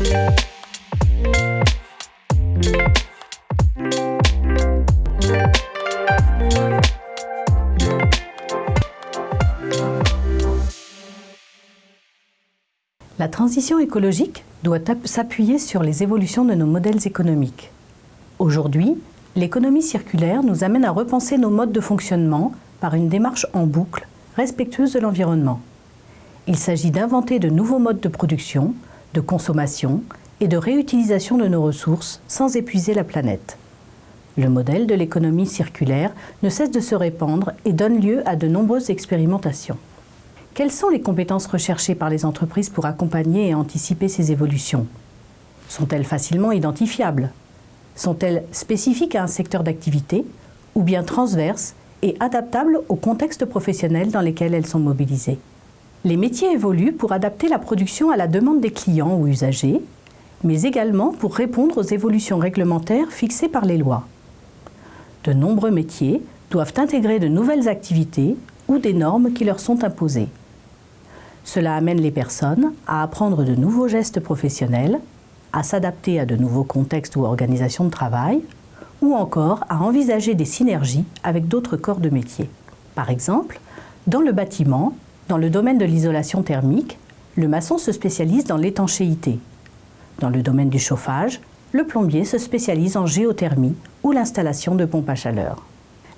La transition écologique doit s'appuyer sur les évolutions de nos modèles économiques. Aujourd'hui, l'économie circulaire nous amène à repenser nos modes de fonctionnement par une démarche en boucle, respectueuse de l'environnement. Il s'agit d'inventer de nouveaux modes de production, de consommation et de réutilisation de nos ressources sans épuiser la planète. Le modèle de l'économie circulaire ne cesse de se répandre et donne lieu à de nombreuses expérimentations. Quelles sont les compétences recherchées par les entreprises pour accompagner et anticiper ces évolutions? Sont-elles facilement identifiables? Sont-elles spécifiques à un secteur d'activité ou bien transverses et adaptables au contexte professionnel dans lesquels elles sont mobilisées? Les métiers évoluent pour adapter la production à la demande des clients ou usagers, mais également pour répondre aux évolutions réglementaires fixées par les lois. De nombreux métiers doivent intégrer de nouvelles activités ou des normes qui leur sont imposées. Cela amène les personnes à apprendre de nouveaux gestes professionnels, à s'adapter à de nouveaux contextes ou organisations de travail, ou encore à envisager des synergies avec d'autres corps de métier. Par exemple, dans le bâtiment, dans le domaine de l'isolation thermique, le maçon se spécialise dans l'étanchéité. Dans le domaine du chauffage, le plombier se spécialise en géothermie ou l'installation de pompes à chaleur.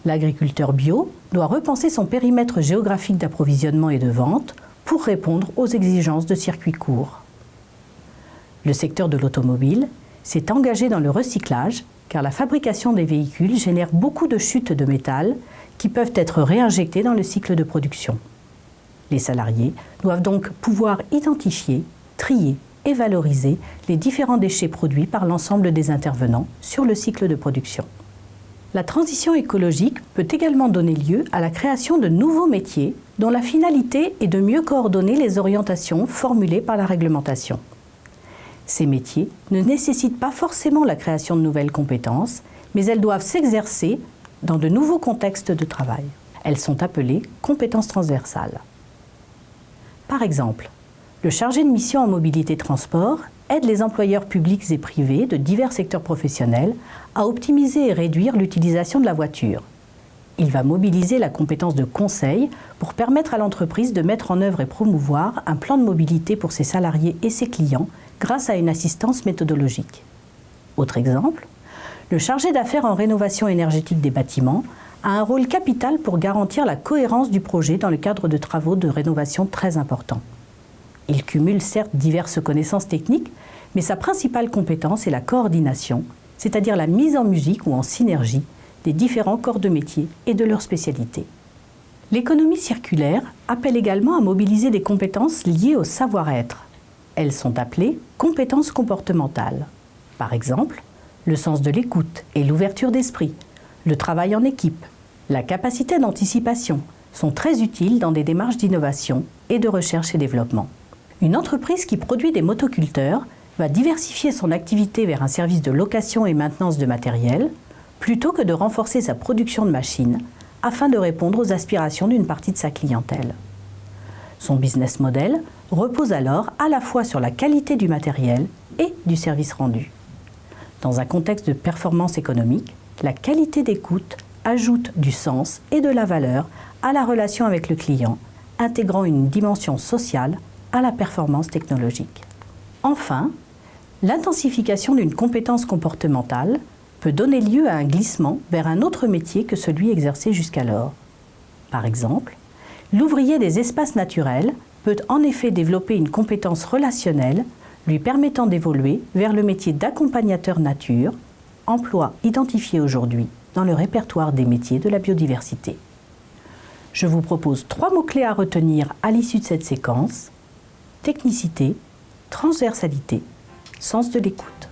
L'agriculteur bio doit repenser son périmètre géographique d'approvisionnement et de vente pour répondre aux exigences de circuits courts. Le secteur de l'automobile s'est engagé dans le recyclage car la fabrication des véhicules génère beaucoup de chutes de métal qui peuvent être réinjectées dans le cycle de production. Les salariés doivent donc pouvoir identifier, trier et valoriser les différents déchets produits par l'ensemble des intervenants sur le cycle de production. La transition écologique peut également donner lieu à la création de nouveaux métiers dont la finalité est de mieux coordonner les orientations formulées par la réglementation. Ces métiers ne nécessitent pas forcément la création de nouvelles compétences, mais elles doivent s'exercer dans de nouveaux contextes de travail. Elles sont appelées compétences transversales. Par exemple, le chargé de mission en mobilité transport aide les employeurs publics et privés de divers secteurs professionnels à optimiser et réduire l'utilisation de la voiture. Il va mobiliser la compétence de conseil pour permettre à l'entreprise de mettre en œuvre et promouvoir un plan de mobilité pour ses salariés et ses clients grâce à une assistance méthodologique. Autre exemple, le chargé d'affaires en rénovation énergétique des bâtiments a un rôle capital pour garantir la cohérence du projet dans le cadre de travaux de rénovation très importants. Il cumule certes diverses connaissances techniques, mais sa principale compétence est la coordination, c'est-à-dire la mise en musique ou en synergie des différents corps de métier et de leurs spécialités. L'économie circulaire appelle également à mobiliser des compétences liées au savoir-être. Elles sont appelées compétences comportementales. Par exemple, le sens de l'écoute et l'ouverture d'esprit, le travail en équipe, la capacité d'anticipation sont très utiles dans des démarches d'innovation et de recherche et développement. Une entreprise qui produit des motoculteurs va diversifier son activité vers un service de location et maintenance de matériel, plutôt que de renforcer sa production de machines, afin de répondre aux aspirations d'une partie de sa clientèle. Son business model repose alors à la fois sur la qualité du matériel et du service rendu. Dans un contexte de performance économique, la qualité d'écoute ajoute du sens et de la valeur à la relation avec le client, intégrant une dimension sociale à la performance technologique. Enfin, l'intensification d'une compétence comportementale peut donner lieu à un glissement vers un autre métier que celui exercé jusqu'alors. Par exemple, l'ouvrier des espaces naturels peut en effet développer une compétence relationnelle lui permettant d'évoluer vers le métier d'accompagnateur nature, emploi identifié aujourd'hui dans le répertoire des métiers de la biodiversité. Je vous propose trois mots-clés à retenir à l'issue de cette séquence technicité, transversalité, sens de l'écoute.